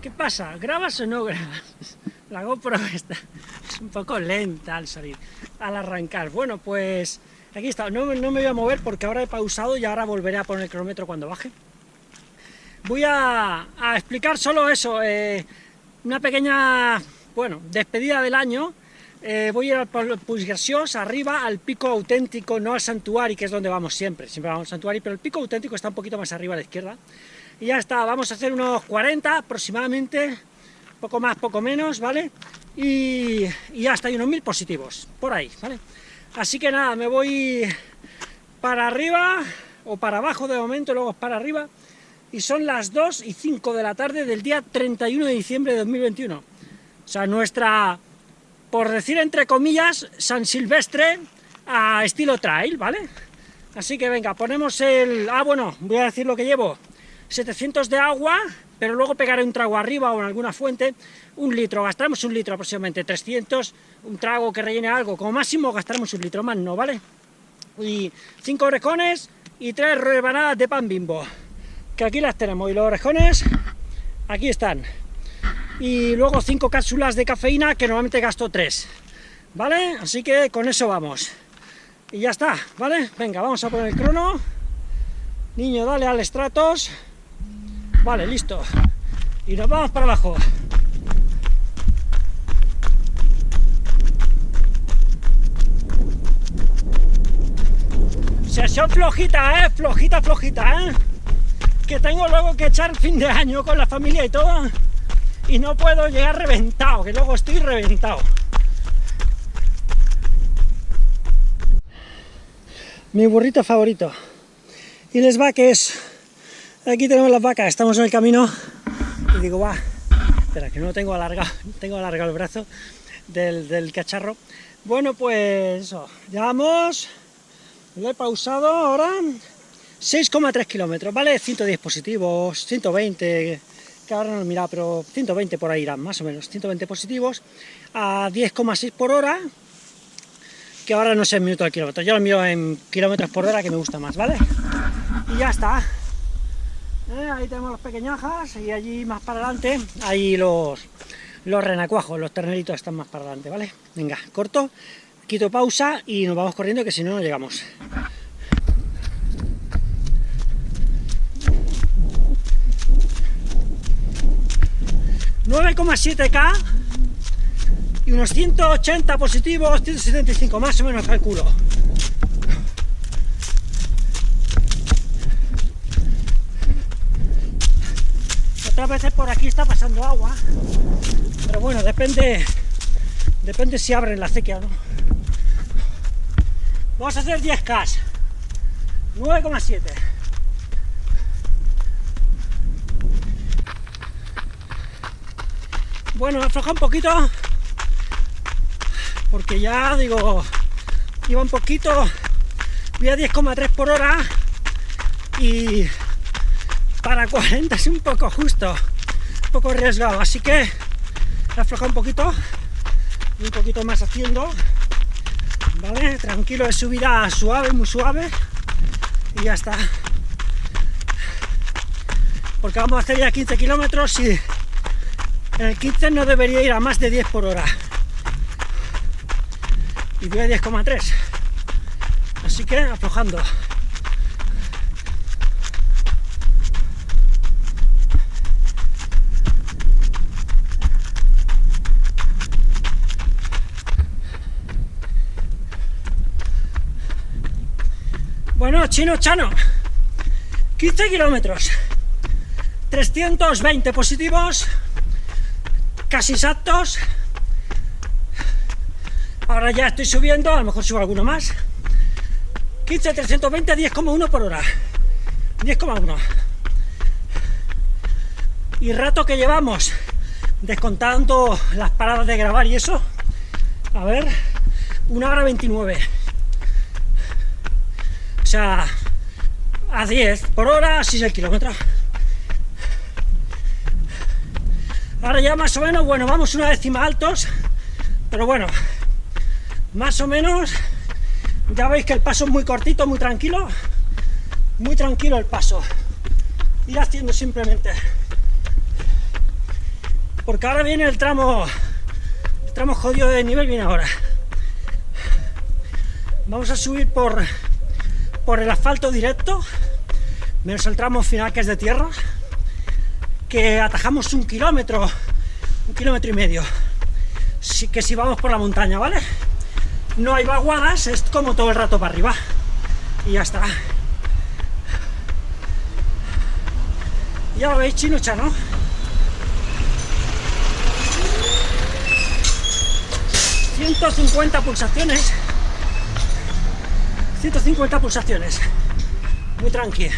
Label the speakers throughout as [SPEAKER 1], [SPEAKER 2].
[SPEAKER 1] ¿Qué pasa? ¿Grabas o no grabas? La GoPro está es un poco lenta al salir, al arrancar. Bueno, pues aquí está. No, me voy a mover porque ahora he pausado y ahora volveré a poner el cronómetro cuando baje. Voy a, explicar solo eso, eh, una pequeña, bueno, despedida del año. Eh, voy a ir al Puiggraciós, arriba, al pico auténtico, no al santuario, que es donde vamos siempre, siempre vamos al santuario, pero el pico auténtico está un poquito más arriba a la izquierda. Y ya está, vamos a hacer unos 40 aproximadamente, poco más, poco menos, ¿vale? Y, ya está, hay unos mil positivos, por ahí, ¿vale? Así que nada, me voy para arriba, o para abajo de momento, luego para arriba, y son las 2 y 5 de la tarde del día 31 de diciembre de 2021. O sea, nuestra, por decir entre comillas, San Silvestre a estilo trail, ¿vale? Así que venga, ponemos el... Ah, bueno, voy a decir lo que llevo. 700 de agua, pero luego pegaré un trago arriba o en alguna fuente, un litro, gastaremos un litro aproximadamente, 300, un trago que rellene algo, como máximo gastaremos un litro, más no, ¿vale? Y cinco orejones y tres rebanadas de pan bimbo, que aquí las tenemos, y los orejones, aquí están. Y luego cinco cápsulas de cafeína, que normalmente gasto tres, ¿vale? Así que con eso vamos. Y ya está, ¿vale? Venga, vamos a poner el crono. Niño, dale al estratos. Vale, listo. Y nos vamos para abajo. Sesión flojita, ¿eh? Flojita, flojita, ¿eh? Que tengo luego que echar fin de año con la familia y todo. Y no puedo llegar reventado, que luego estoy reventado. Mi burrito favorito. Y les va que es Aquí tenemos las vacas, estamos en el camino y digo, va, espera, que no tengo alargado, tengo alargado el brazo del, cacharro. Bueno, pues eso, llevamos, lo he pausado ahora, 6,3 kilómetros, ¿vale? 110 positivos, 120, que ahora no he mirado, pero 120 por ahí irán, más o menos, 120 positivos, a 10,6 por hora, que ahora no sé en minutos al kilómetro, yo lo miro en kilómetros por hora, que me gusta más, ¿vale? Y ya está, eh, ahí tenemos los pequeñajas y allí más para adelante, ahí los, los renacuajos, los terneritos están más para adelante, ¿vale? Venga, corto, quito pausa y nos vamos corriendo que si no, no llegamos. 9,7K y unos 180 positivos, 175 más o menos calculo. Veces por aquí está pasando agua, pero bueno, depende, depende si abren la acequia no. Vamos a hacer 10K, 9,7. Bueno, afloja un poquito, porque ya digo, iba un poquito, voy a 10,3 por hora y para 40 es un poco justo, un poco arriesgado, así que afloja un poquito, y un poquito más haciendo, ¿vale? Tranquilo, de subida suave, muy suave, y ya está. Porque vamos a hacer ya 15 kilómetros y en el 15 no debería ir a más de 10 por hora. Y voy a 10,3. Así que aflojando. Bueno, chino chano, 15 kilómetros, 320 positivos, casi exactos. Ahora ya estoy subiendo, a lo mejor subo alguno más. 15, 320, 10,1 por hora. 10,1. Y rato que llevamos, descontando las paradas de grabar y eso, a ver, 1 hora 29 sea, a 10 por hora, 6 el kilómetro. Ahora ya más o menos, bueno, vamos una décima altos, pero bueno, más o menos, ya veis que el paso es muy cortito, muy tranquilo, muy tranquilo el paso. Ir haciendo simplemente. porque ahora viene el tramo, el tramo jodido de nivel, viene ahora. Vamos a subir por, por el asfalto directo, menos el tramo final que es de tierra, que atajamos un kilómetro, un kilómetro y medio, sí que si vamos por la montaña, ¿vale? No hay vaguadas, es como todo el rato para arriba, y ya está. Ya lo veis, chinucha, ¿no? ...150 pulsaciones... ...150 pulsaciones... ...muy tranquilo.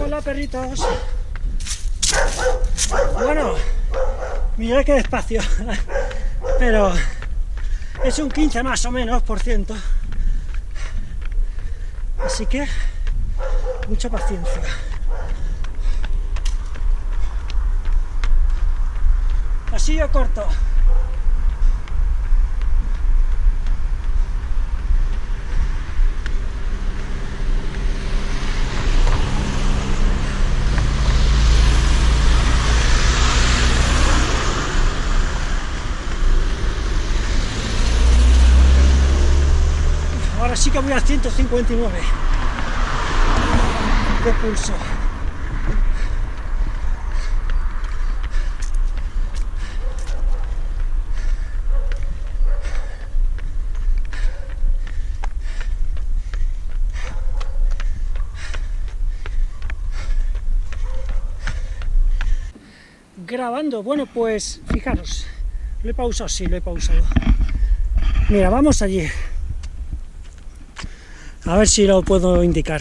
[SPEAKER 1] Hola perritos. Bueno, mira qué despacio, pero es un 15 más o menos por ciento. Así que mucha paciencia. Yo corto. sí que voy a 159 de pulso. Grabando. Bueno, pues fijaros, lo he pausado, sí, lo he pausado. Mira, vamos allí. A ver si lo puedo indicar.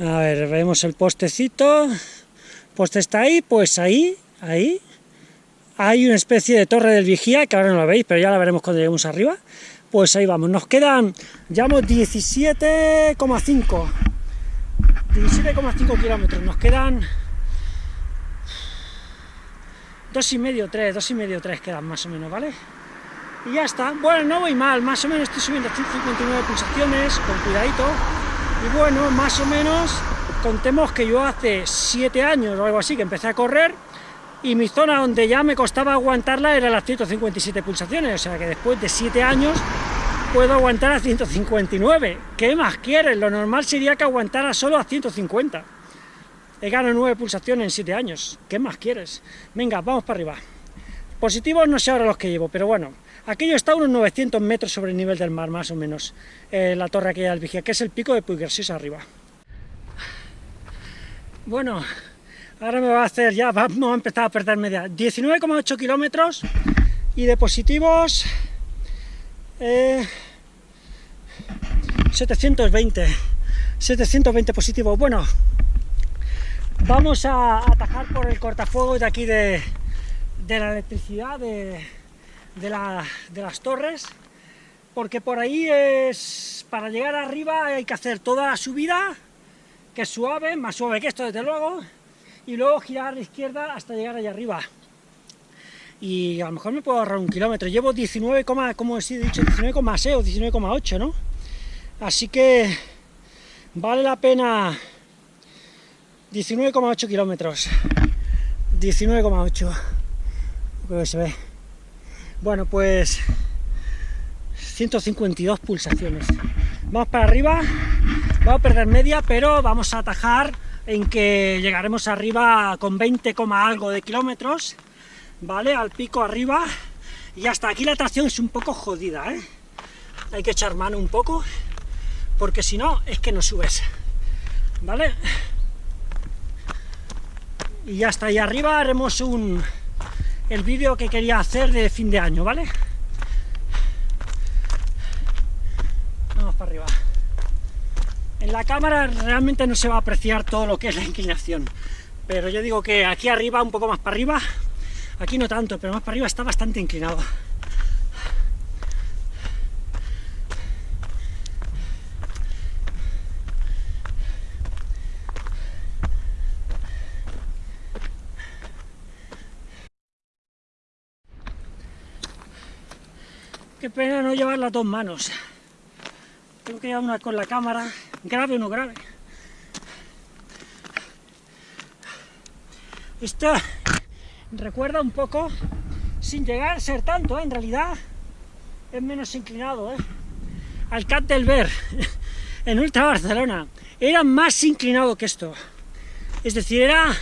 [SPEAKER 1] A ver, vemos el postecito. Poste está ahí, pues ahí, ahí. Hay una especie de torre del vigía, que ahora no la veis, pero ya la veremos cuando lleguemos arriba. Pues ahí vamos. Nos quedan, llevamos 17,5. 17,5 kilómetros. Nos quedan... Dos y medio, tres, dos y medio, tres quedan más o menos, ¿vale? y ya está. Bueno, no voy mal, más o menos estoy subiendo 159 pulsaciones, con cuidadito, y bueno, más o menos, contemos que yo hace 7 años o algo así que empecé a correr, y mi zona donde ya me costaba aguantarla era las 157 pulsaciones, o sea que después de 7 años puedo aguantar a 159. ¿Qué más quieres? Lo normal sería que aguantara solo a 150. He ganado 9 pulsaciones en 7 años. ¿Qué más quieres? Venga, vamos para arriba. Positivos no sé ahora los que llevo, pero bueno, Aquello está a unos 900 metros sobre el nivel del mar, más o menos, eh, la torre aquella del Vigía, que es el pico de Puiggarcís arriba. Bueno, ahora me va a hacer ya, vamos a empezar a perder media, 19,8 kilómetros y de positivos 720, eh, 720 positivos. Bueno, vamos a atajar por el cortafuegos de aquí de, de la electricidad, de de, las torres, porque por ahí es, para llegar arriba hay que hacer toda la subida, que es suave, más suave que esto desde luego, y luego girar a la izquierda hasta llegar allá arriba. Y a lo mejor me puedo ahorrar un kilómetro, llevo 19, como he dicho, 19,6 o 19,8, ¿no? Así que vale la pena 19,8 kilómetros, 19,8, creo que se ve. Bueno, pues 152 pulsaciones. Vamos para arriba, vamos a perder media, pero vamos a atajar en que llegaremos arriba con 20, algo de kilómetros, ¿vale? Al pico arriba, y hasta aquí la tracción es un poco jodida, ¿eh? Hay que echar mano un poco, porque si no, es que no subes, ¿vale? Y ya está, ahí arriba haremos un, el vídeo que quería hacer de fin de año, ¿vale? Vamos para arriba. En la cámara realmente no se va a apreciar todo lo que es la inclinación, pero yo digo que aquí arriba, un poco más para arriba, aquí no tanto, pero más para arriba está bastante inclinado. Qué pena no llevar las dos manos. Tengo que llevar una con la cámara, grave o no grave. Esto recuerda un poco, sin llegar a ser tanto, ¿eh? en realidad es menos inclinado, ¿eh? al Cat del Ver, en Ultra Barcelona, era más inclinado que esto. Es decir, era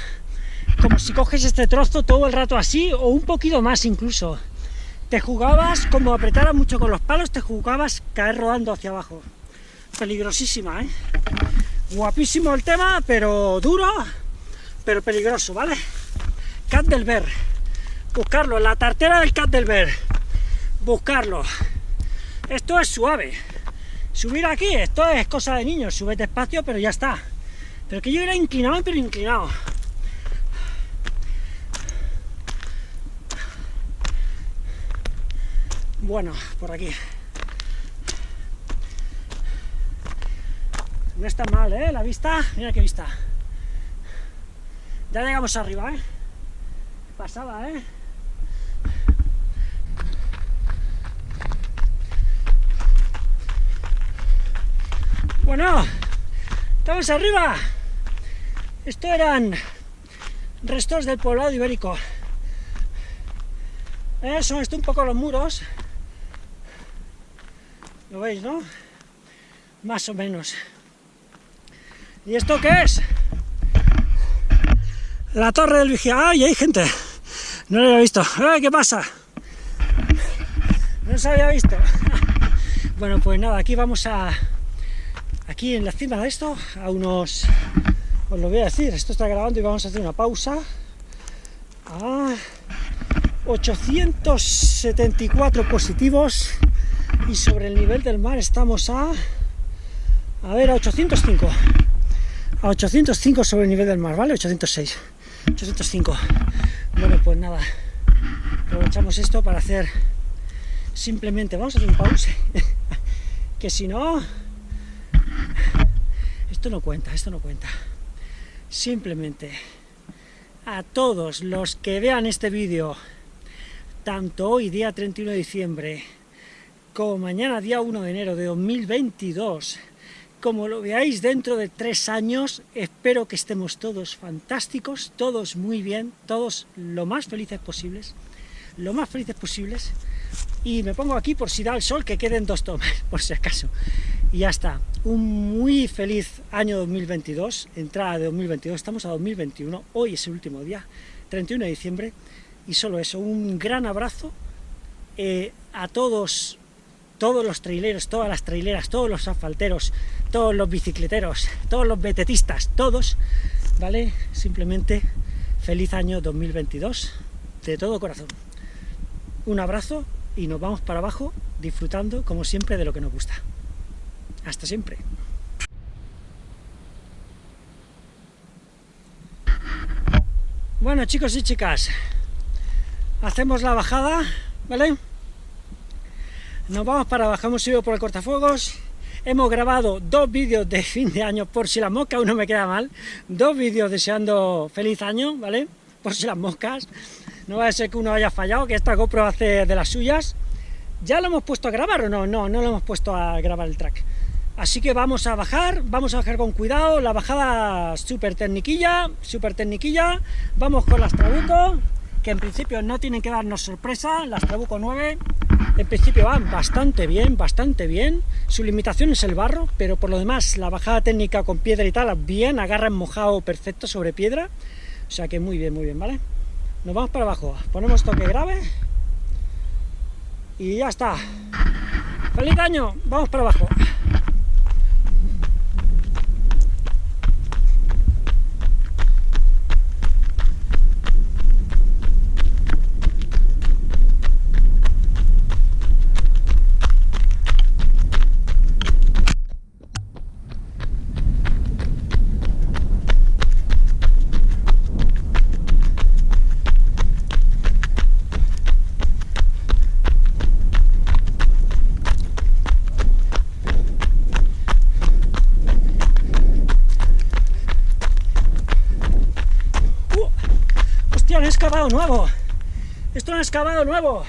[SPEAKER 1] como si coges este trozo todo el rato así, o un poquito más incluso. Te jugabas, como apretara mucho con los palos, te jugabas caer rodando hacia abajo. Peligrosísima, ¿eh? Guapísimo el tema, pero duro, pero peligroso, ¿vale? Cat. Buscarlo, la tartera del Cat. Buscarlo. Esto es suave. Subir aquí, esto es cosa de niños. Sube despacio, pero ya está. Pero que yo era inclinado, pero inclinado. Bueno, por aquí. No está mal, ¿eh? La vista, mira qué vista. Ya llegamos arriba, ¿eh? Pasada, ¿eh? Bueno, estamos arriba. Esto eran restos del poblado ibérico. Eh, son esto un poco los muros. ¿Lo veis, no? Más o menos. ¿Y esto qué es? La torre del vigía. ¡Ay, hay gente! No lo había visto. ¡Ay, qué pasa! No se había visto. Bueno, pues nada, aquí vamos a... Aquí en la cima de esto, a unos... Os lo voy a decir, esto está grabando y vamos a hacer una pausa. A 874 positivos y sobre el nivel del mar estamos a... A ver, a 805 a 805 sobre el nivel del mar, ¿vale? 806, 805. Bueno, pues nada, aprovechamos esto para hacer simplemente, vamos a hacer un pause, que si no, esto no cuenta, esto no cuenta. Simplemente, a todos los que vean este vídeo, tanto hoy, día 31 de diciembre, como mañana, día 1 de enero de 2022, como lo veáis dentro de tres años, espero que estemos todos fantásticos, todos muy bien, todos lo más felices posibles, lo más felices posibles, y me pongo aquí por si da el sol que queden dos tomas, por si acaso. Y ya está, un muy feliz año 2022, entrada de 2022, estamos a 2021, hoy es el último día, 31 de diciembre, y solo eso, un gran abrazo eh, a todos todos los traileros, todas las traileras, todos los asfalteros, todos los bicicleteros, todos los betetistas, todos, ¿vale? Simplemente feliz año 2022, de todo corazón. Un abrazo y nos vamos para abajo disfrutando, como siempre, de lo que nos gusta. Hasta siempre. Bueno, chicos y chicas, hacemos la bajada, ¿vale? Nos vamos para abajo, hemos por el cortafuegos, hemos grabado dos vídeos de fin de año, por si las moscas uno me queda mal, dos vídeos deseando feliz año, ¿vale? Por si las moscas, no va a ser que uno haya fallado, que esta GoPro hace de las suyas. ¿Ya lo hemos puesto a grabar o no? No, no lo hemos puesto a grabar el track. Así que vamos a bajar, vamos a bajar con cuidado, la bajada súper tecniquilla, súper tecniquilla, vamos con las Trabuco, que en principio no tienen que darnos sorpresa, las Trabuco 9, en principio van bastante bien, bastante bien. Su limitación es el barro, pero por lo demás la bajada técnica con piedra y tal, bien, agarra mojado perfecto sobre piedra. O sea que muy bien, muy bien, ¿vale? Nos vamos para abajo, ponemos toque grave y ya está. ¡Feliz año! Vamos para abajo. excavado nuevo. Esto lo han excavado nuevo.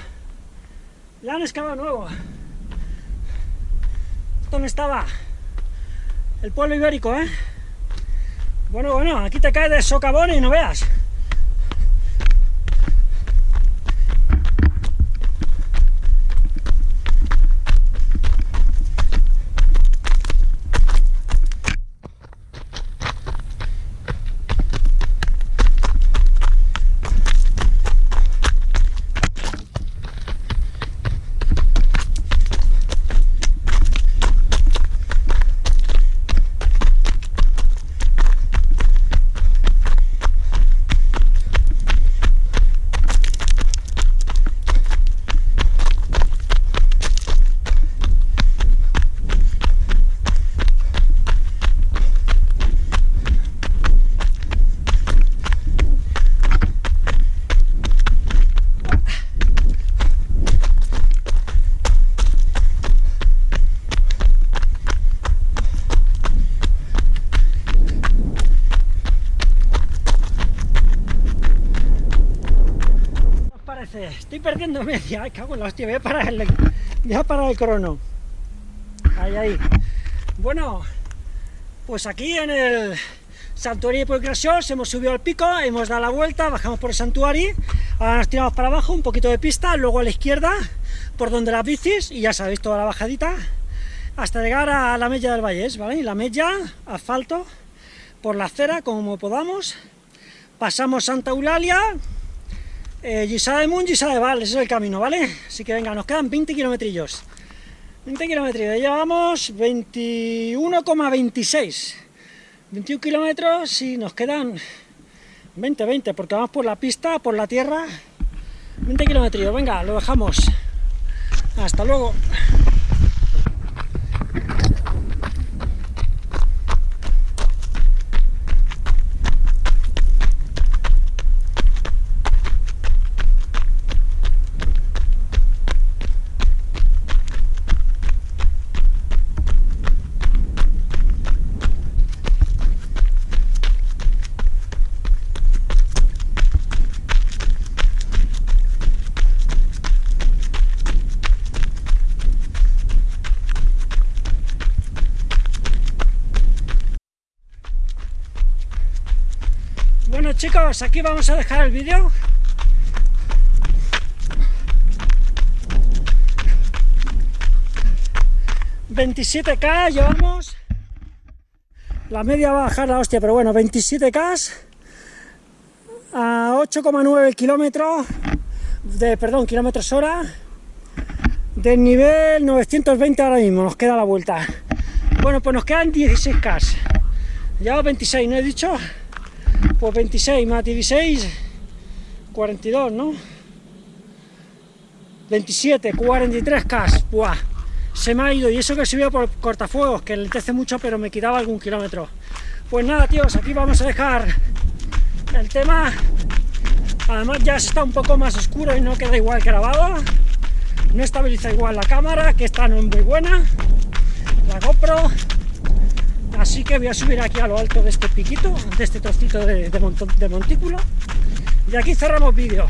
[SPEAKER 1] La han excavado nuevo. ¿Dónde estaba? El pueblo ibérico, ¿eh? Bueno, bueno, aquí te caes de socavón y no veas. Estoy perdiendo media. cago en la hostia. Voy a parar el, voy a parar el crono. Ahí, ahí. Bueno, pues aquí en el Santuario de Graciós hemos subido al pico, hemos dado la vuelta, bajamos por el santuario, ahora nos tiramos para abajo, un poquito de pista, luego a la izquierda, por donde las bicis, y ya sabéis toda la bajadita, hasta llegar a la Mella del Vallés, ¿vale? Y la Mella, asfalto, por la acera, como podamos, pasamos Santa Eulalia, eh, Gisada de Mun, Gisada de Val, ese es el camino, ¿vale? Así que venga, nos quedan 20 kilómetros. 20 kilómetros, ya llevamos 21,26. 21 kilómetros y nos quedan 20, 20, porque vamos por la pista, por la tierra. 20 kilómetros, venga, lo dejamos. Hasta luego. Bueno chicos, aquí vamos a dejar el vídeo. ...27k llevamos... La media va a bajar la hostia, pero bueno, 27k... A 8,9 kilómetros... De, perdón, kilómetros hora... Del nivel 920 ahora mismo, nos queda la vuelta. Bueno, pues nos quedan 16k. Llevamos 26, ¿no he dicho? Pues 26 más 16, 42, ¿no? 27, 43 K, ¡buah! Se me ha ido, y eso que subió por cortafuegos, que le lentece mucho, pero me quitaba algún kilómetro. Pues nada, tíos, aquí vamos a dejar el tema. Además ya está un poco más oscuro y no queda igual grabado. No estabiliza igual la cámara, que esta no es muy buena. La GoPro Así que voy a subir aquí a lo alto de este piquito, de este trocito de, de, montículo. Y aquí cerramos vídeo.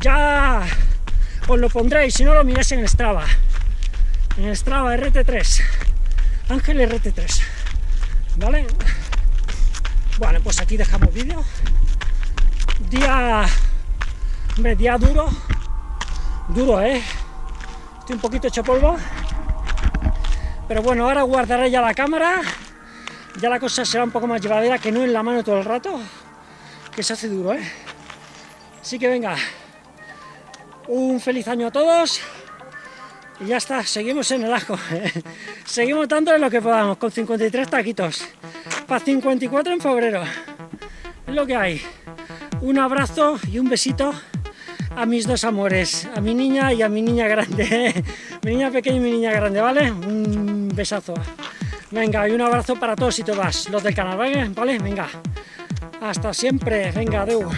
[SPEAKER 1] Ya os lo pondréis, si no lo miréis en Strava. En Strava RT3. Ángel RT3. ¿Vale? Bueno, pues aquí dejamos vídeo. Día... Día duro. Duro, ¿eh? Estoy un poquito hecho polvo. Pero bueno, ahora guardaré ya la cámara, ya la cosa será un poco más llevadera que no en la mano todo el rato, que se hace duro, ¿eh? Así que venga, un feliz año a todos, y ya está, seguimos en el ajo, seguimos dándole lo que podamos, con 53 taquitos, para 54 en febrero, es lo que hay. Un abrazo y un besito a mis dos amores, a mi niña y a mi niña grande, mi niña pequeña y mi niña grande, ¿vale? Besazo. Venga, y un abrazo para todos y todas los del canal, ¿vale? ¿Vale? Venga. Hasta siempre. Venga, adeu.